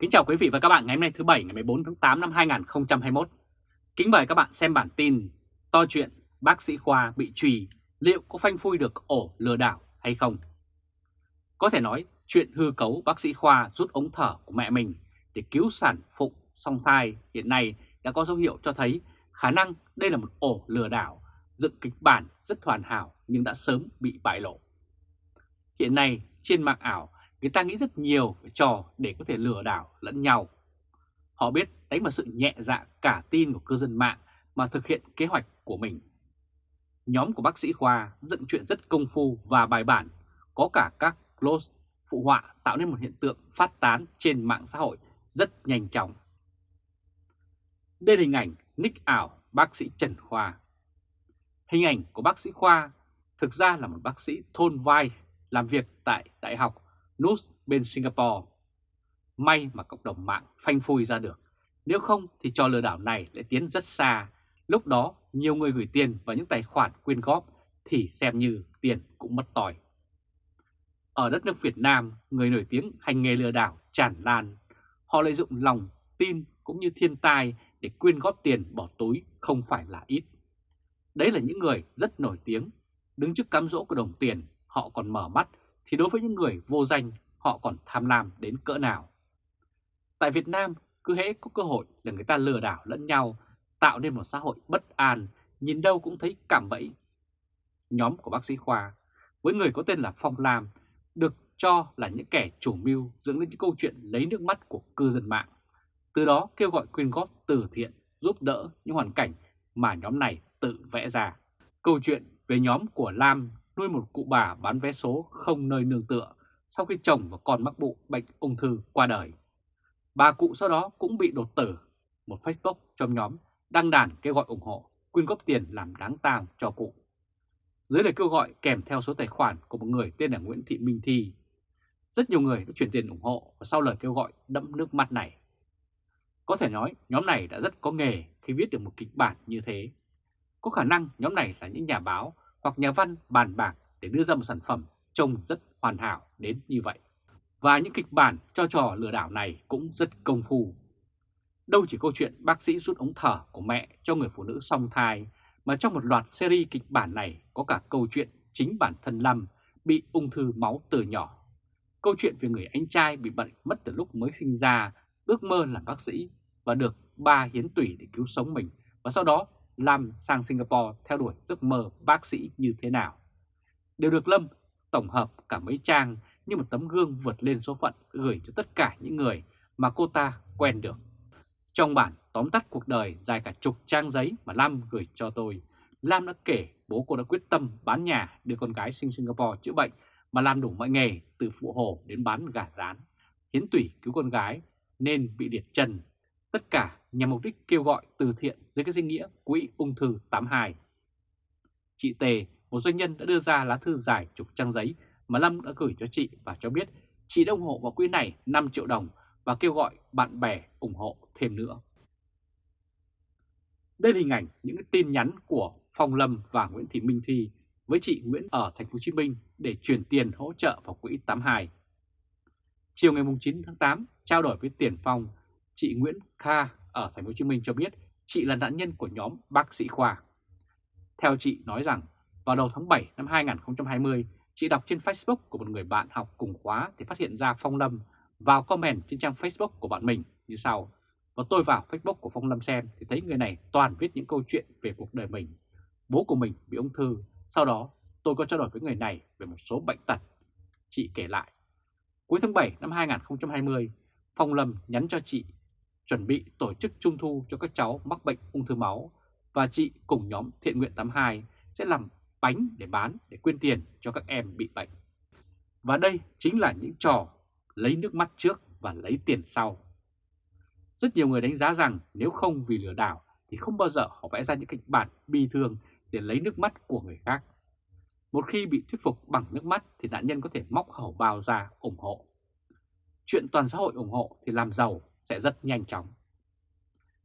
Kính chào quý vị và các bạn ngày hôm nay thứ Bảy ngày 14 tháng 8 năm 2021. Kính mời các bạn xem bản tin to chuyện bác sĩ Khoa bị trùy liệu có phanh phui được ổ lừa đảo hay không? Có thể nói chuyện hư cấu bác sĩ Khoa rút ống thở của mẹ mình để cứu sản phụ song thai hiện nay đã có dấu hiệu cho thấy khả năng đây là một ổ lừa đảo, dựng kịch bản rất hoàn hảo nhưng đã sớm bị bại lộ. Hiện nay trên mạng ảo người ta nghĩ rất nhiều về trò để có thể lừa đảo lẫn nhau. Họ biết đánh vào sự nhẹ dạ cả tin của cư dân mạng mà thực hiện kế hoạch của mình. Nhóm của bác sĩ Khoa dựng chuyện rất công phu và bài bản, có cả các close phụ họa tạo nên một hiện tượng phát tán trên mạng xã hội rất nhanh chóng. Đây là hình ảnh nick ảo bác sĩ Trần Khoa. Hình ảnh của bác sĩ Khoa thực ra là một bác sĩ thôn vai làm việc tại Đại học Nus bên Singapore. May mà cộng đồng mạng phanh phui ra được, nếu không thì trò lừa đảo này lại tiến rất xa. Lúc đó nhiều người gửi tiền vào những tài khoản quyên góp thì xem như tiền cũng mất tỏi. Ở đất nước Việt Nam, người nổi tiếng hành nghề lừa đảo tràn lan. Họ lợi dụng lòng, tin cũng như thiên tai để quyên góp tiền bỏ túi không phải là ít. Đấy là những người rất nổi tiếng, đứng trước cám dỗ của đồng tiền, họ còn mở mắt thì đối với những người vô danh họ còn tham lam đến cỡ nào. Tại Việt Nam, cứ hễ có cơ hội là người ta lừa đảo lẫn nhau, tạo nên một xã hội bất an, nhìn đâu cũng thấy cảm bẫy. Nhóm của bác sĩ Khoa, với người có tên là Phong Lam, được cho là những kẻ chủ mưu dựng lên những câu chuyện lấy nước mắt của cư dân mạng. Từ đó kêu gọi quyên góp từ thiện, giúp đỡ những hoàn cảnh mà nhóm này tự vẽ ra. Câu chuyện về nhóm của Lam nuôi một cụ bà bán vé số không nơi nương tựa sau khi chồng và con mắc bụng bệnh ung thư qua đời. Bà cụ sau đó cũng bị đột tử. Một Facebook trong nhóm đăng đàn kêu gọi ủng hộ, quyên góp tiền làm đáng tang cho cụ. Dưới lời kêu gọi kèm theo số tài khoản của một người tên là Nguyễn Thị Minh Thi. Rất nhiều người đã chuyển tiền ủng hộ và sau lời kêu gọi đẫm nước mắt này. Có thể nói nhóm này đã rất có nghề khi viết được một kịch bản như thế. Có khả năng nhóm này là những nhà báo hoặc nhà văn bàn bạc để đưa ra một sản phẩm trông rất hoàn hảo đến như vậy. Và những kịch bản cho trò lừa đảo này cũng rất công phu. Đâu chỉ câu chuyện bác sĩ rút ống thở của mẹ cho người phụ nữ song thai, mà trong một loạt series kịch bản này có cả câu chuyện chính bản thân Lâm bị ung thư máu từ nhỏ. Câu chuyện về người anh trai bị bệnh mất từ lúc mới sinh ra, ước mơ làm bác sĩ và được ba hiến tủy để cứu sống mình và sau đó Lâm sang Singapore theo đuổi giấc mơ bác sĩ như thế nào. Đều được Lâm tổng hợp cả mấy trang như một tấm gương vượt lên số phận gửi cho tất cả những người mà cô ta quen được. Trong bản tóm tắt cuộc đời dài cả chục trang giấy mà Lam gửi cho tôi, Lam đã kể bố cô đã quyết tâm bán nhà đưa con gái sinh Singapore chữa bệnh mà làm đủ mọi nghề từ phụ hồ đến bán gà rán, hiến tủy cứu con gái nên bị liệt chân. Tất cả nhằm mục đích kêu gọi từ thiện dưới cái danh nghĩa Quỹ ung thư 82. Chị Tề, một doanh nhân đã đưa ra lá thư dài chục trang giấy mà Lâm đã gửi cho chị và cho biết chị đã ủng hộ vào quỹ này 5 triệu đồng và kêu gọi bạn bè ủng hộ thêm nữa. Đây là hình ảnh những tin nhắn của Phong Lâm và Nguyễn Thị Minh Thi với chị Nguyễn ở thành phố Hồ Chí Minh để chuyển tiền hỗ trợ vào quỹ 82. Chiều ngày 9 tháng 8, trao đổi với Tiền Phong, chị Nguyễn Kha ở thành phố Hồ Chí Minh cho biết chị là nạn nhân của nhóm bác sĩ khoa. Theo chị nói rằng, vào đầu tháng 7 năm 2020, chị đọc trên Facebook của một người bạn học cùng khóa thì phát hiện ra Phong Lâm vào comment trên trang Facebook của bạn mình như sau. Và tôi vào Facebook của Phong Lâm xem thì thấy người này toàn viết những câu chuyện về cuộc đời mình. Bố của mình bị ung thư, sau đó tôi có trao đổi với người này về một số bệnh tật. Chị kể lại, cuối tháng 7 năm 2020, Phong Lâm nhắn cho chị chuẩn bị tổ chức trung thu cho các cháu mắc bệnh ung thư máu và chị cùng nhóm Thiện Nguyện 82 sẽ làm bánh để bán để quyên tiền cho các em bị bệnh. Và đây chính là những trò lấy nước mắt trước và lấy tiền sau. Rất nhiều người đánh giá rằng nếu không vì lừa đảo thì không bao giờ họ vẽ ra những kịch bản bi thương để lấy nước mắt của người khác. Một khi bị thuyết phục bằng nước mắt thì nạn nhân có thể móc hầu bao ra ủng hộ. Chuyện toàn xã hội ủng hộ thì làm giàu sẽ rất nhanh chóng.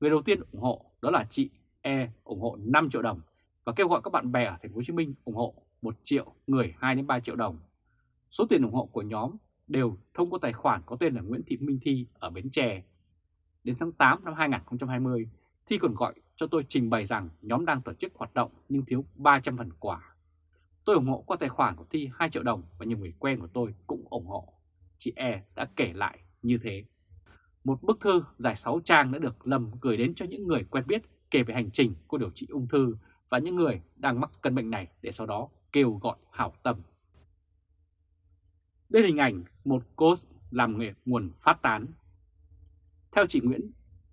Người đầu tiên ủng hộ đó là chị E ủng hộ 5 triệu đồng và kêu gọi các bạn bè ở thành phố Hồ Chí Minh ủng hộ 1 triệu người 2 đến 3 triệu đồng. Số tiền ủng hộ của nhóm đều thông qua tài khoản có tên là Nguyễn Thị Minh Thi ở Bến Tre. Đến tháng 8 năm 2020, Thi còn gọi cho tôi trình bày rằng nhóm đang tổ chức hoạt động nhưng thiếu 300 phần quà. Tôi ủng hộ qua tài khoản của Thi 2 triệu đồng và nhiều người quen của tôi cũng ủng hộ. Chị E đã kể lại như thế. Một bức thư dài 6 trang đã được Lâm gửi đến cho những người quen biết kể về hành trình của điều trị ung thư và những người đang mắc căn bệnh này để sau đó kêu gọi hảo tâm. Đây là hình ảnh một cô làm nghề nguồn phát tán. Theo chị Nguyễn,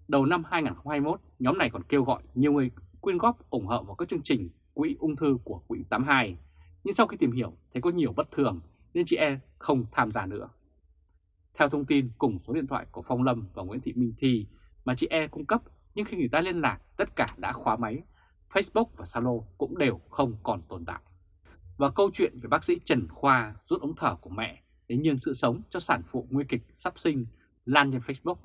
đầu năm 2021, nhóm này còn kêu gọi nhiều người quyên góp ủng hộ vào các chương trình quỹ ung thư của quỹ 82. Nhưng sau khi tìm hiểu thấy có nhiều bất thường nên chị E không tham gia nữa. Theo thông tin cùng số điện thoại của Phong Lâm và Nguyễn Thị Minh Thi mà chị E cung cấp nhưng khi người ta liên lạc tất cả đã khóa máy, Facebook và Zalo cũng đều không còn tồn tại. Và câu chuyện về bác sĩ Trần Khoa rút ống thở của mẹ để nhường sự sống cho sản phụ nguy kịch sắp sinh lan trên Facebook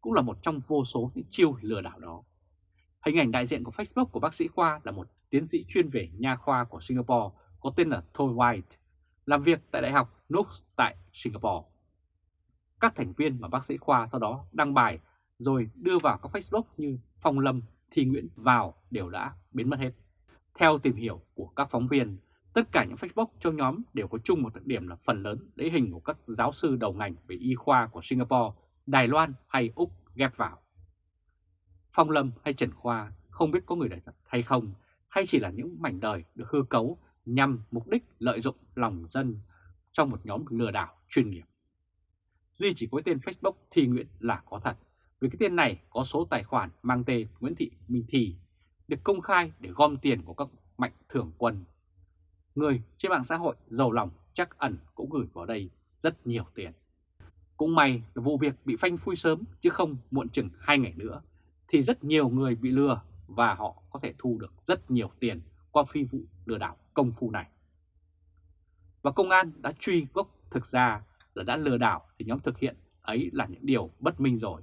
cũng là một trong vô số những chiêu lừa đảo đó. Hình ảnh đại diện của Facebook của bác sĩ Khoa là một tiến sĩ chuyên về nha khoa của Singapore có tên là Thôi White, làm việc tại Đại học Nooks tại Singapore. Các thành viên mà bác sĩ Khoa sau đó đăng bài rồi đưa vào các Facebook như Phong Lâm, Thi Nguyễn vào đều đã biến mất hết. Theo tìm hiểu của các phóng viên, tất cả những Facebook trong nhóm đều có chung một đặc điểm là phần lớn lấy hình của các giáo sư đầu ngành về y khoa của Singapore, Đài Loan hay Úc ghép vào. Phong Lâm hay Trần Khoa không biết có người đời thật hay không, hay chỉ là những mảnh đời được hư cấu nhằm mục đích lợi dụng lòng dân trong một nhóm lừa đảo chuyên nghiệp. Duy chỉ có tên Facebook Thi Nguyễn là có thật, vì cái tên này có số tài khoản mang tên Nguyễn Thị Minh Thi, được công khai để gom tiền của các mạnh thường quân. Người trên mạng xã hội giàu lòng chắc ẩn cũng gửi vào đây rất nhiều tiền. Cũng may là vụ việc bị phanh phui sớm chứ không muộn chừng hai ngày nữa thì rất nhiều người bị lừa và họ có thể thu được rất nhiều tiền qua phi vụ lừa đảo công phu này. Và công an đã truy gốc thực ra là đã lừa đảo thì nhóm thực hiện ấy là những điều bất minh rồi.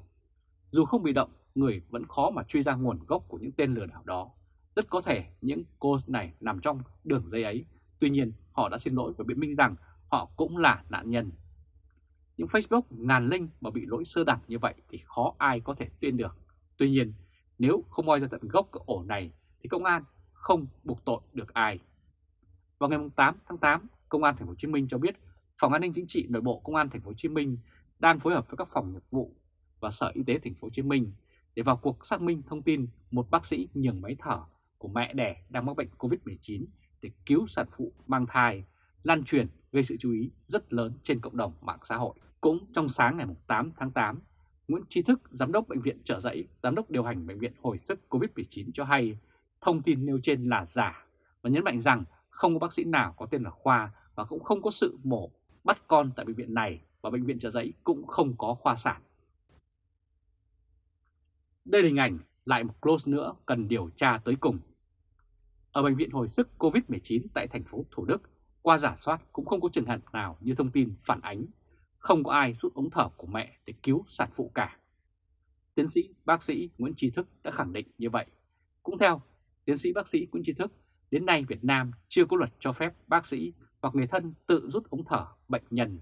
Dù không bị động, người vẫn khó mà truy ra nguồn gốc của những tên lừa đảo đó. Rất có thể những cô này nằm trong đường dây ấy, tuy nhiên họ đã xin lỗi và biện minh rằng họ cũng là nạn nhân. Những Facebook ngàn linh mà bị lỗi sơ đẳng như vậy thì khó ai có thể tuyên được. Tuy nhiên, nếu không moi ra tận gốc cái ổ này thì công an không buộc tội được ai. Vào ngày 8 tháng 8, Công an Thành phố Hồ Chí Minh cho biết Phòng An ninh Chính trị Nội bộ Công an Thành phố Hồ Chí Minh đang phối hợp với các phòng nghiệp vụ và Sở Y tế Thành phố Hồ Chí Minh để vào cuộc xác minh thông tin một bác sĩ nhường máy thở của mẹ đẻ đang mắc bệnh COVID-19 để cứu sản phụ mang thai, lan truyền gây sự chú ý rất lớn trên cộng đồng mạng xã hội. Cũng trong sáng ngày 8 tháng 8, Nguyễn Tri Thức, Giám đốc Bệnh viện Trợ Giấy, Giám đốc điều hành Bệnh viện Hồi sức COVID-19 cho hay thông tin nêu trên là giả và nhấn mạnh rằng không có bác sĩ nào có tên là Khoa và cũng không có sự mổ bắt con tại bệnh viện này và Bệnh viện Trợ Giấy cũng không có khoa sản. Đây là hình ảnh lại một close nữa cần điều tra tới cùng. Ở Bệnh viện Hồi sức COVID-19 tại thành phố Thủ Đức, qua giả soát cũng không có trường hợp nào như thông tin phản ánh, không có ai rút ống thở của mẹ để cứu sản phụ cả. Tiến sĩ bác sĩ Nguyễn Trí Thức đã khẳng định như vậy. Cũng theo tiến sĩ bác sĩ Nguyễn Trí Thức, đến nay Việt Nam chưa có luật cho phép bác sĩ hoặc người thân tự rút ống thở bệnh nhân.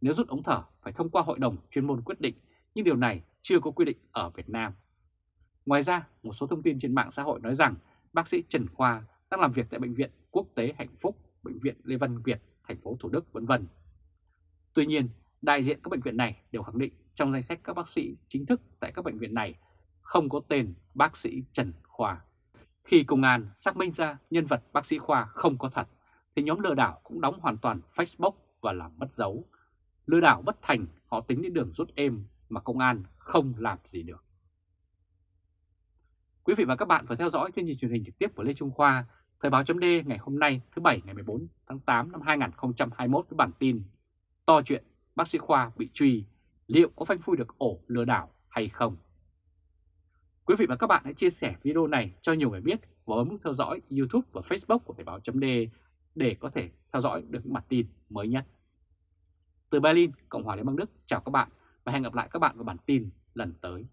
Nếu rút ống thở phải thông qua hội đồng chuyên môn quyết định, nhưng điều này chưa có quy định ở Việt Nam. Ngoài ra, một số thông tin trên mạng xã hội nói rằng bác sĩ Trần Khoa đang làm việc tại Bệnh viện Quốc tế Hạnh Phúc, Bệnh viện Lê Văn Việt, thành phố Thủ Đức, vân vân. Tuy nhiên, đại diện các bệnh viện này đều khẳng định trong danh sách các bác sĩ chính thức tại các bệnh viện này không có tên bác sĩ Trần Khoa. Khi công an xác minh ra nhân vật bác sĩ Khoa không có thật, thì nhóm lừa đảo cũng đóng hoàn toàn Facebook và làm mất dấu. Lừa đảo bất thành, họ tính đến đường rút êm mà công an không làm gì được. Quý vị và các bạn vừa theo dõi chương trình truyền hình trực tiếp của Lê Trung Khoa, Thời báo chấm ngày hôm nay thứ Bảy ngày 14 tháng 8 năm 2021 với bản tin To chuyện bác sĩ Khoa bị truy, liệu có phanh phui được ổ lừa đảo hay không? Quý vị và các bạn hãy chia sẻ video này cho nhiều người biết và bấm nút theo dõi YouTube và Facebook của Thời báo chấm để để có thể theo dõi được những bản tin mới nhất. Từ Berlin, Cộng hòa Liên bang Đức, chào các bạn và hẹn gặp lại các bạn vào bản tin lần tới.